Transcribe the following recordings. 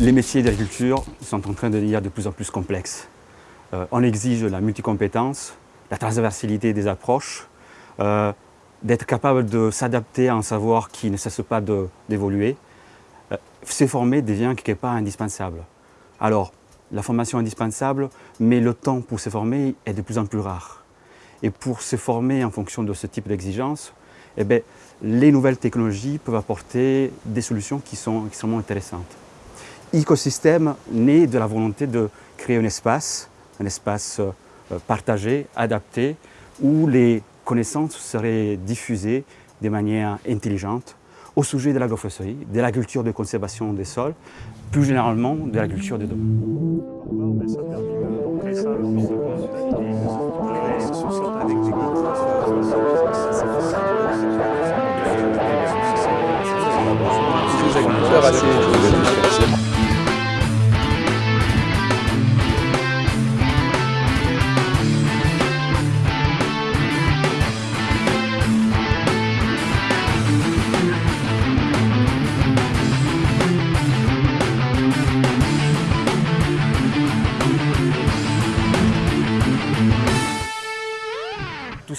Les métiers d'agriculture sont en train de devenir de plus en plus complexes. Euh, on exige la multicompétence, la transversalité des approches, euh, d'être capable de s'adapter à un savoir qui ne cesse pas d'évoluer. Euh, former devient quelque part indispensable. Alors, la formation est indispensable, mais le temps pour se former est de plus en plus rare. Et pour se former en fonction de ce type d'exigence, eh bien, les nouvelles technologies peuvent apporter des solutions qui sont extrêmement intéressantes. Écosystème naît de la volonté de créer un espace, un espace euh, partagé, adapté, où les connaissances seraient diffusées de manière intelligente au sujet de l'agroforesterie, de l'agriculture de conservation des sols, plus généralement de l'agriculture des domaines. Tout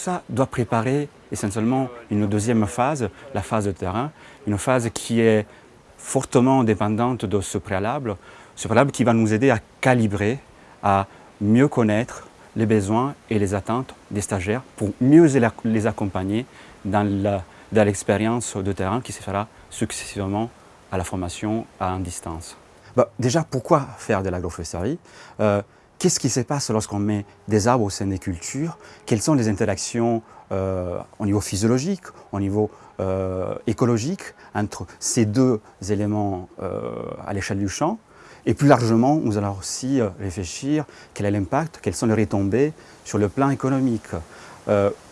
ça doit préparer essentiellement une deuxième phase, la phase de terrain, une phase qui est fortement dépendante de ce préalable, ce préalable qui va nous aider à calibrer, à mieux connaître les besoins et les attentes des stagiaires pour mieux les accompagner dans l'expérience de terrain qui se fera successivement à la formation à distance. Bah, déjà, pourquoi faire de l'agroforesterie? Euh, Qu'est-ce qui se passe lorsqu'on met des arbres au sein des cultures? Quelles sont les interactions euh, au niveau physiologique, au niveau euh, écologique entre ces deux éléments euh, à l'échelle du champ? Et plus largement, nous allons aussi réfléchir quel est l'impact, quelles sont les retombées sur le plan économique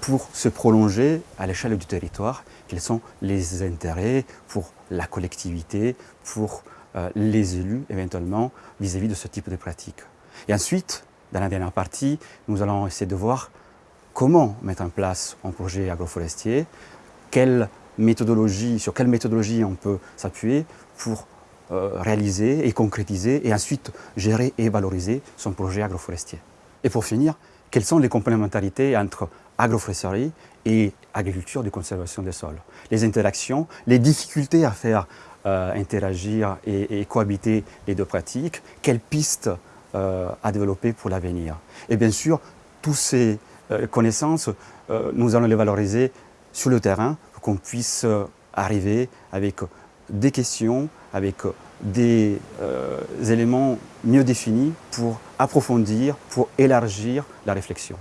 pour se prolonger à l'échelle du territoire, quels sont les intérêts pour la collectivité, pour les élus éventuellement vis-à-vis -vis de ce type de pratiques. Et ensuite, dans la dernière partie, nous allons essayer de voir comment mettre en place un projet agroforestier, quelle méthodologie, sur quelle méthodologie on peut s'appuyer pour euh, réaliser et concrétiser et ensuite gérer et valoriser son projet agroforestier. Et pour finir, quelles sont les complémentarités entre agroforesterie et agriculture de conservation des sols? Les interactions, les difficultés à faire euh, interagir et, cohabiter les deux pratiques, quelles pistes à développer pour l'avenir. Et bien sûr, toutes ces euh, connaissances, euh, nous allons les valoriser sur le terrain pour qu'on puisse arriver avec des questions, avec des éléments mieux définis pour approfondir, pour élargir la réflexion.